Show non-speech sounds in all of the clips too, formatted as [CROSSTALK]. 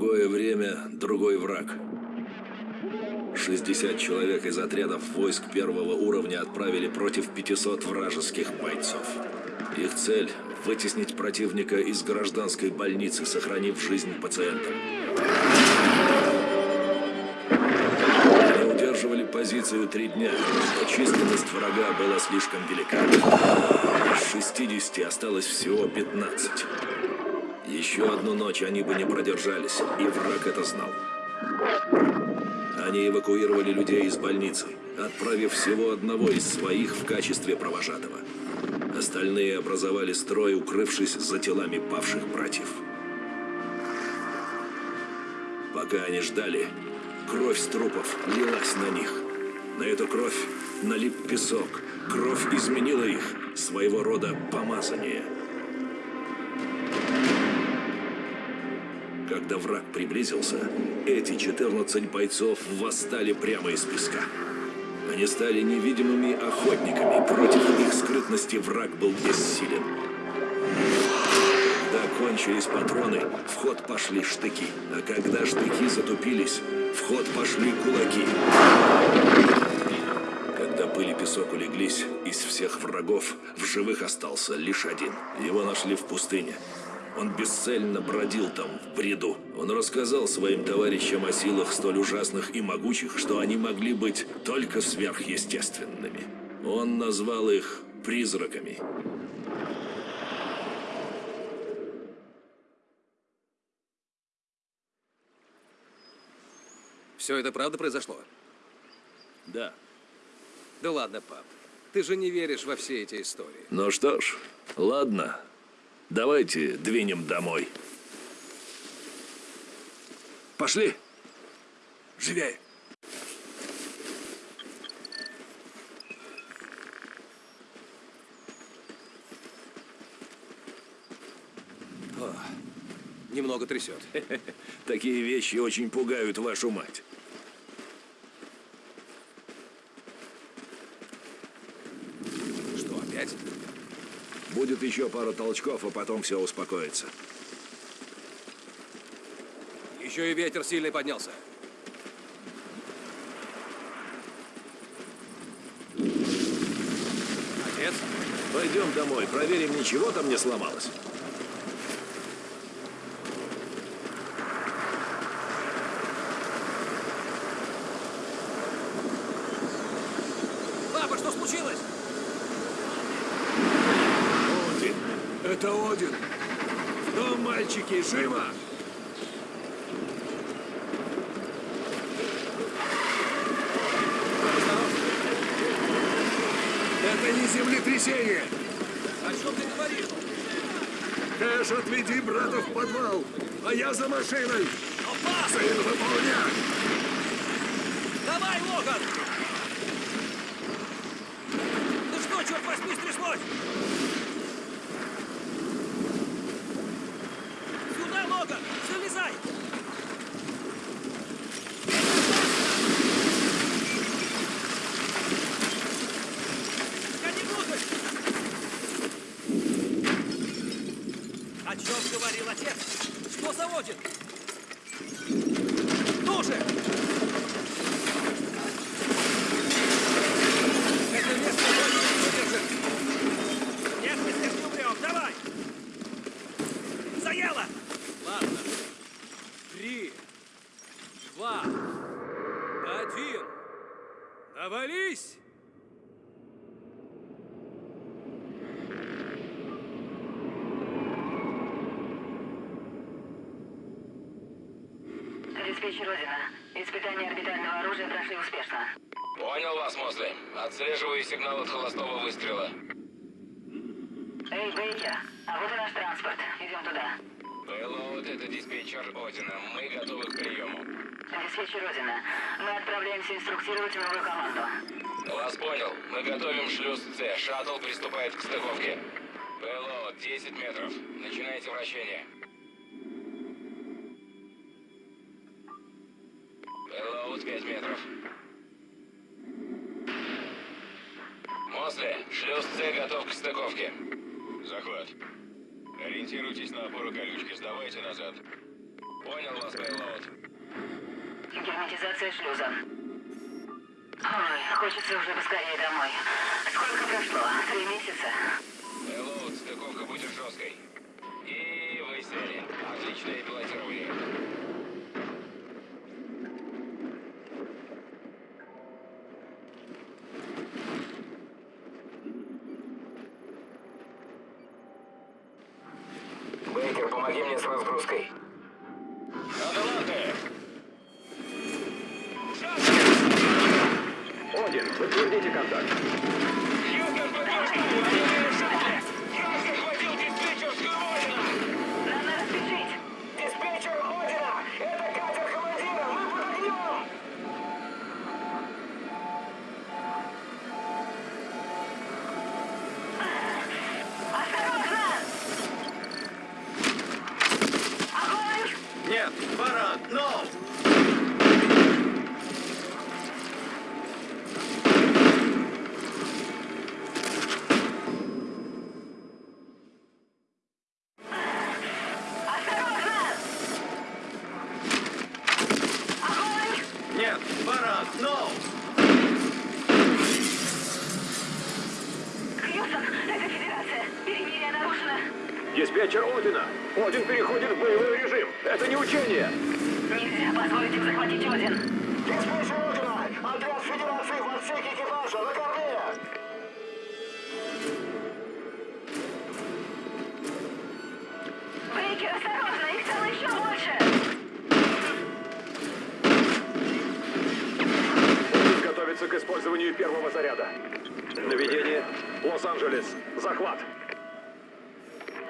Другое время, другой враг. 60 человек из отрядов войск первого уровня отправили против 500 вражеских бойцов. Их цель – вытеснить противника из гражданской больницы, сохранив жизнь пациентам. Они удерживали позицию три дня, но численность врага была слишком велика. Из 60 осталось всего 15. Еще одну ночь они бы не продержались, и враг это знал. Они эвакуировали людей из больницы, отправив всего одного из своих в качестве провожатого. Остальные образовали строй, укрывшись за телами павших братьев. Пока они ждали, кровь с трупов лилась на них. На эту кровь налип песок. Кровь изменила их, своего рода помазание. Когда враг приблизился, эти 14 бойцов восстали прямо из песка. Они стали невидимыми охотниками. Против их скрытности враг был бессилен. Когда кончились патроны, в ход пошли штыки. А когда штыки затупились, в ход пошли кулаки. Когда пыль и песок улеглись, из всех врагов в живых остался лишь один. Его нашли в пустыне. Он бесцельно бродил там, в бреду. Он рассказал своим товарищам о силах столь ужасных и могучих, что они могли быть только сверхъестественными. Он назвал их призраками. Все это правда произошло? Да. Да ладно, пап. Ты же не веришь во все эти истории. Ну что ж, ладно. Давайте двинем домой. Пошли. Живее. Немного трясет. [LAUGHS] Такие вещи очень пугают вашу мать. Что, опять? Будет еще пару толчков, а потом все успокоится. Еще и ветер сильный поднялся. Отец? Пойдем домой, проверим, ничего там не сломалось. Папа, что случилось? Один. Это Один. Ну, мальчики, живо! Это не землетрясение! О чем ты говоришь? Кэш, отведи брата в подвал, а я за машиной! Сын, выполнять! Давай, Логан! Ну что, черт возьми, стряслось? Сюда, Логан! Залезай! Гони внутрь! О чем говорил отец? Что заводит? Ну же! Это место больше не выдержит! Нет, мы здесь не умрем! Давай! Заело! Ладно. Три, два, один. Навались! Диспетчер Родина. Испытания орбитального оружия прошли успешно. Понял вас, Мосли. Отслеживаю холостого выстрела. Эй, Бейкер, а вот и наш транспорт. Идем туда. Пэллоуд, это диспетчер Одина. Мы готовы к приему. Диспетчер Родина. Мы отправляемся инструктировать новую команду. Вас понял. Мы готовим шлюз С. Шаттл приступает к стыковке. Пэллоуд, 10 метров. Начинайте вращение. Шлюз С готов к стыковке. Захват. Ориентируйтесь на опору колючки, сдавайте назад. Понял вас, Пейлоуд. Герметизация шлюза. Ой, хочется уже поскорее домой. Сколько прошло? Три месяца? Пейлоуд, стыковка будет жесткой. И вы сели. Отличное пилотирование. Бейкер, помоги мне с разгрузкой. Лос-Анджелес. Захват.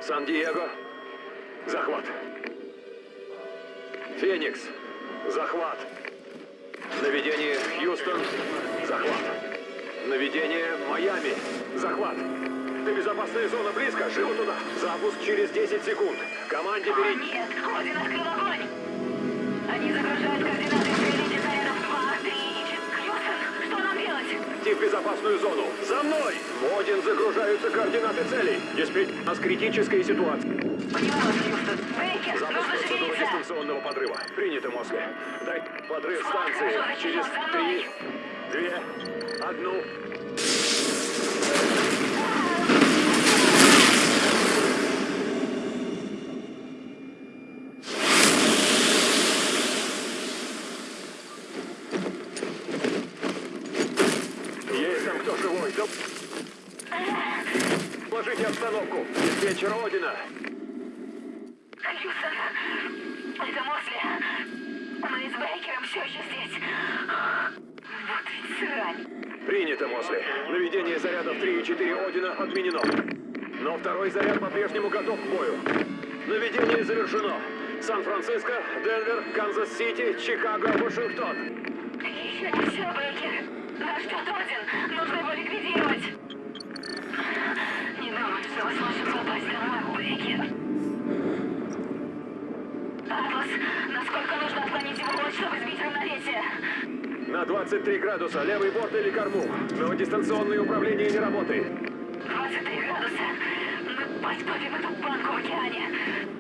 Сан-Диего. Захват. Феникс. Захват. Наведение Хьюстон. Захват. Наведение Майами. Захват. Ты безопасная зона близко. Живо туда. Запуск через 10 секунд. Команде перейти. Один открыл огонь! Идти в безопасную зону. За мной! Один загружаются координаты целей. Диспетч, у нас критическая ситуация. Вас, Хьюстон. Бейкер, Запуск нужно шевелиться! дистанционного подрыва. Принято, Мосли. Дай подрыв станции. Через три, две, одну. Есть там кто живой? Да... Доложите обстановку. Диспетчер Одина. Хьюстон, это Мосли. Мы с Бейкером все еще здесь. Вот ведь срань. Принято, Мосли. Наведение зарядов 3 и 4 Одина отменено. Но второй заряд по-прежнему готов к бою. Наведение завершено. Сан-Франциско, Денвер, Канзас-Сити, Чикаго, Вашингтон. Еще не все, Бейкер. Нас ждет Один. Нужно Мы сможем попасть домой, Бейкер. Атлас, насколько нужно отклонить его ход, чтобы сбить равновесие? На 23 градуса, левый борт или корму. Но дистанционное управление не работает. 23 градуса. Мы потопим эту банку в океане.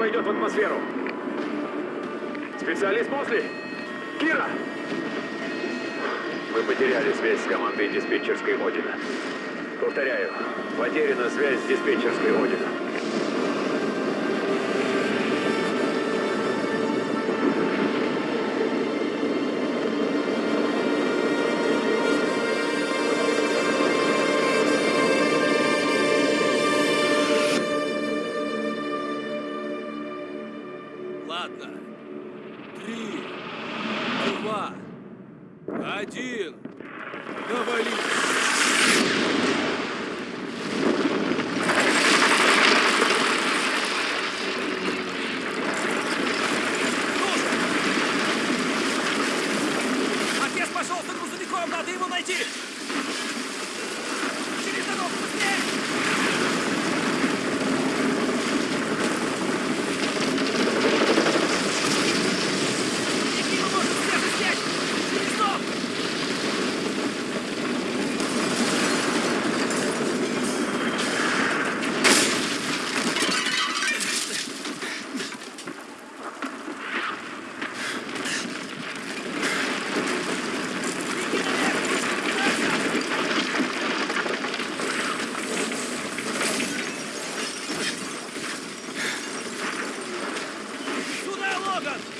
Войдет в атмосферу. Специалист Мосли? Кира! Мы потеряли связь с командой диспетчерской Одина. Повторяю, потеряна связь с диспетчерской Одина. Lager!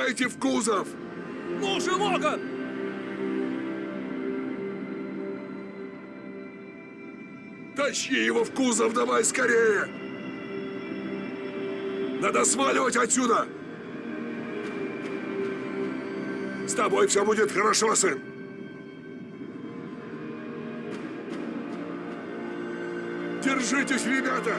Залезайте в кузов! Ну же, Логан! Тащи его в кузов давай скорее! Надо сваливать отсюда! С тобой все будет хорошо, сын! Держитесь, ребята!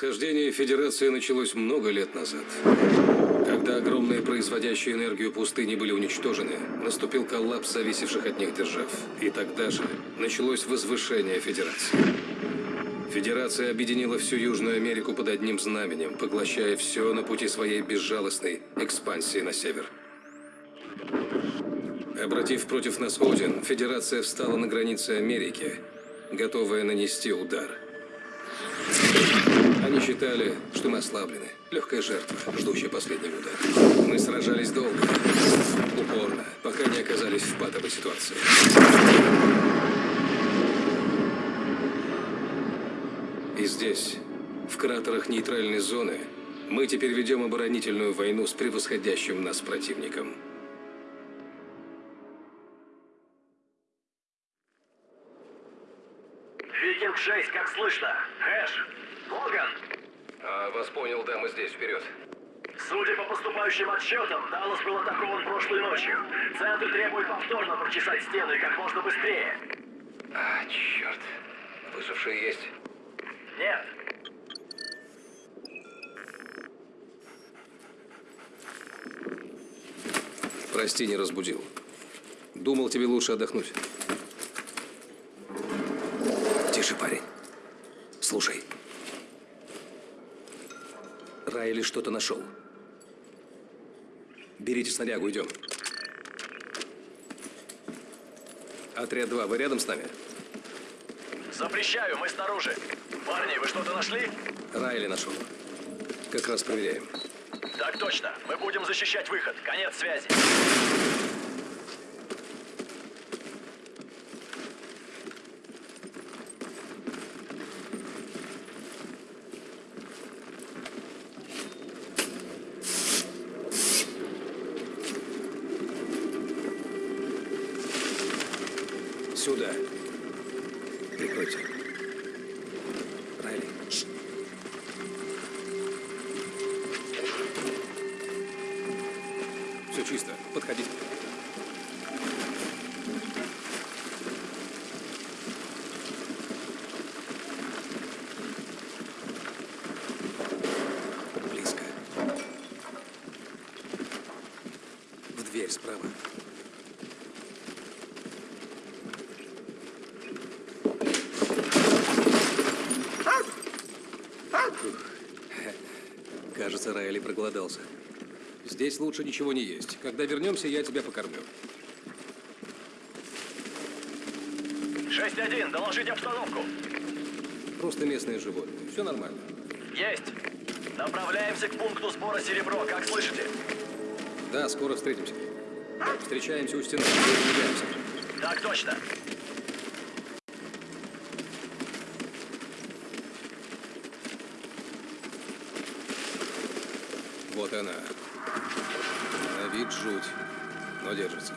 Восхождение Федерации началось много лет назад. Когда огромные производящие энергию пустыни были уничтожены, наступил коллапс зависевших от них держав. И тогда же началось возвышение Федерации. Федерация объединила всю Южную Америку под одним знаменем, поглощая все на пути своей безжалостной экспансии на север. Обратив против нас Один, Федерация встала на границе Америки, готовая нанести удар – они считали, что мы ослаблены. Легкая жертва, ждущая последнего удара. Мы сражались долго, упорно, пока не оказались в патовой ситуации. И здесь, в кратерах нейтральной зоны, мы теперь ведем оборонительную войну с превосходящим нас противником. Викинг-6, как слышно? Хэш? Логан? А, вас понял, да, мы здесь, вперед. Судя по поступающим отчетам, Даллас был атакован прошлой ночью. Центр требует повторно прочесать стену и как можно быстрее. А, черт. Выжившие есть? Нет. Прости, не разбудил. Думал, тебе лучше отдохнуть. Тише, парень. Слушай. Райли что-то нашел. Берите снарягу, идем. Отряд 2, вы рядом с нами? Запрещаю, мы снаружи. Парни, вы что-то нашли? Райли нашел. Как раз проверяем. Так точно. Мы будем защищать выход. Конец связи. Дверь справа. Кажется, Райли проголодался. Здесь лучше ничего не есть. Когда вернемся, я тебя покормлю. 6-1, доложите обстановку. Просто местные животные. Все нормально. Есть. Направляемся к пункту сбора серебро, как слышите? Да, скоро встретимся. Встречаемся у стены. Так точно. Вот она. На вид жуть, но держится.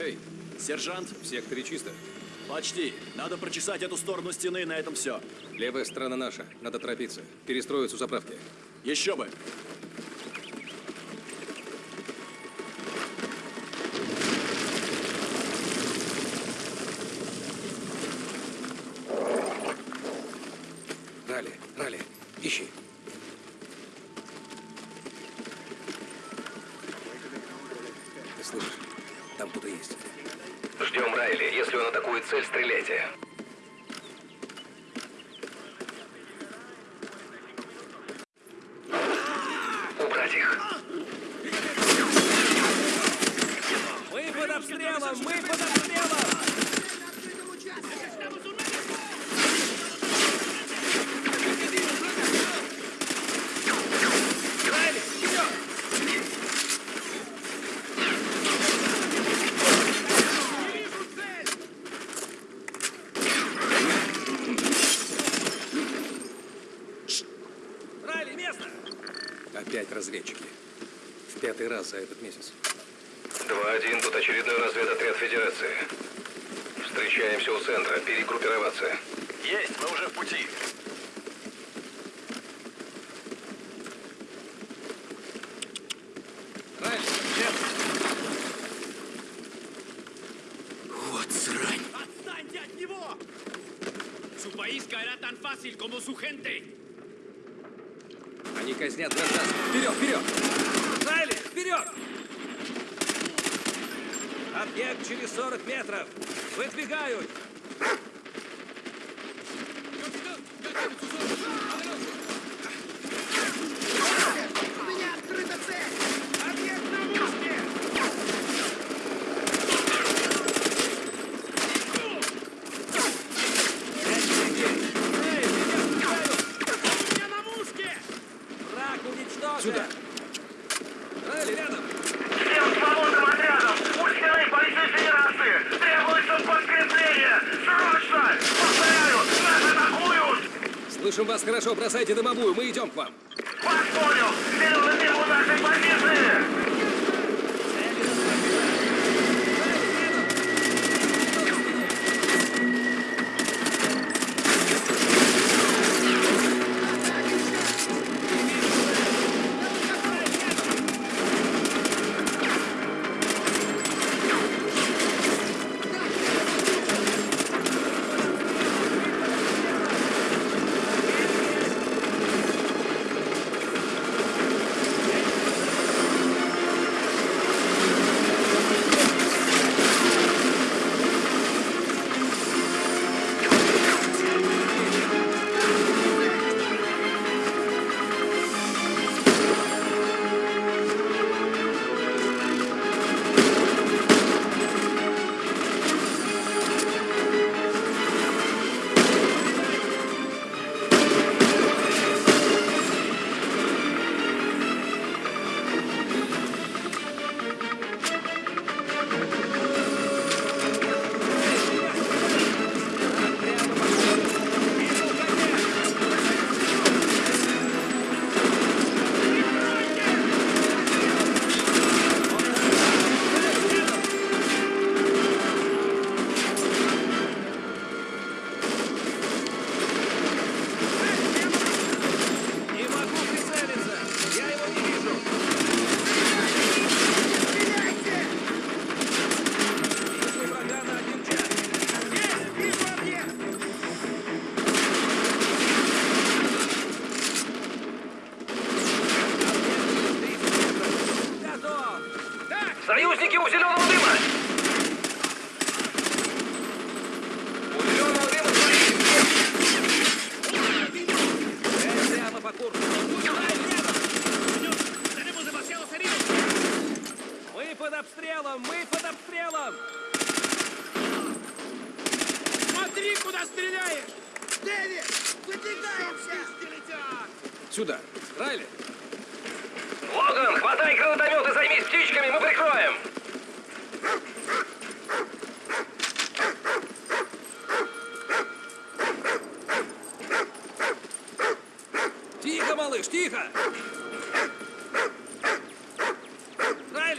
Эй, Сержант, в секторе чисто. Почти. Надо прочесать эту сторону стены, и на этом все. Левая сторона наша. Надо торопиться. Перестроиться у заправки. Еще бы. Опять разведчики. В пятый раз за этот месяц локации. Встречаемся у центра. Перегруппироваться. Есть, мы уже в пути. Вот срань. Отстаньте от него! Су país caerá tan fácil como su gente. Они казнят гражданских. Вперед, вперед! Райли, вперед! Объект через 40 метров! Выдвигают! Капитан! Готовится! бросайте дымовую, мы идем к вам.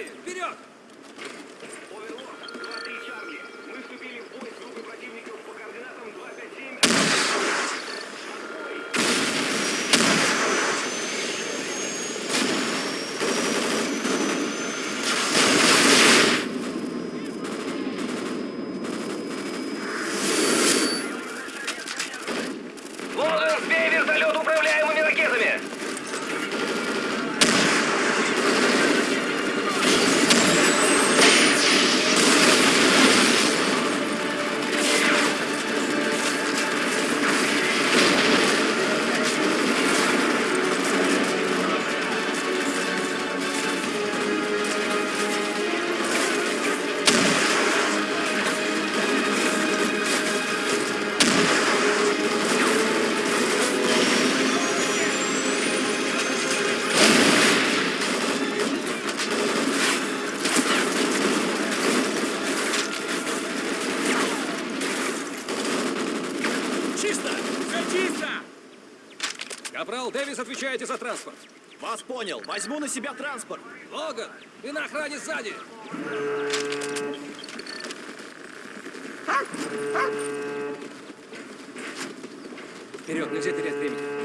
Вперед! Оверлок, 2-3 Чарли, мы вступили в бой Дэвис, отвечаете за транспорт. Вас понял. Возьму на себя транспорт. Логан, ты на охране сзади. Вперед, нельзя терять времени.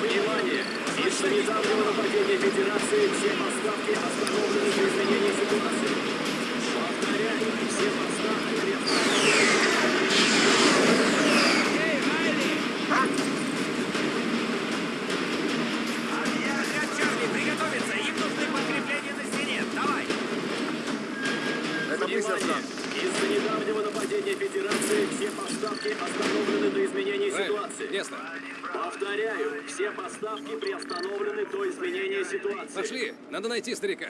Внимание! Из-за недавнего нападения Федерации все поставки остановлены до изменения ситуации. Повторяю, все поставки приостановлены. Отряд Чарли, приготовиться! Им нужны подкрепления на стене! Давай! Внимание! Из-за недавнего нападения Федерации все поставки остановлены до изменения ситуации. Ясно. Повторяю, все поставки приостановлены до изменения ситуации. Пошли, надо найти старика.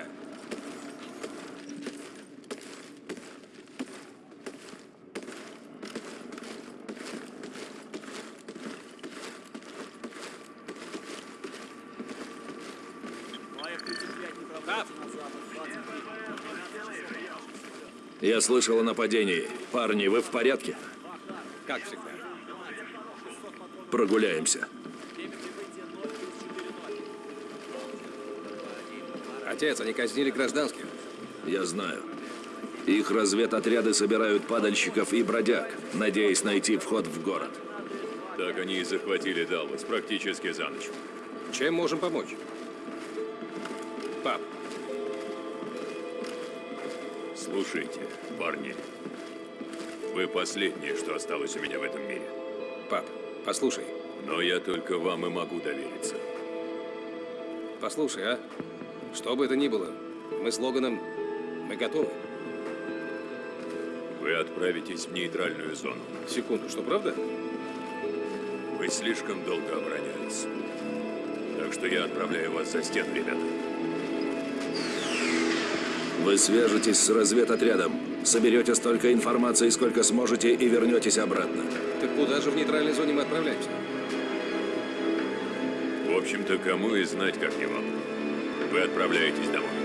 Я слышал о нападении. Парни, вы в порядке? Как всегда. Прогуляемся. Отец, они казнили гражданских. Я знаю. Их разведотряды собирают падальщиков и бродяг, надеясь найти вход в город. Так они и захватили Даллас практически за ночь. Чем можем помочь? Пап, Слушайте, парни. Вы последние, что осталось у меня в этом мире. пап, послушай. Но я только вам и могу довериться. Послушай, а? Что бы это ни было, мы с Логаном, мы готовы. Вы отправитесь в нейтральную зону. Секунду, что правда? Вы слишком долго оборонялись. Так что я отправляю вас за стену, ребята. Вы свяжетесь с разведотрядом, соберете столько информации, сколько сможете, и вернетесь обратно. Так куда же в нейтральной зоне мы отправляемся? В общем-то, кому и знать, как не вам. Вы отправляетесь домой.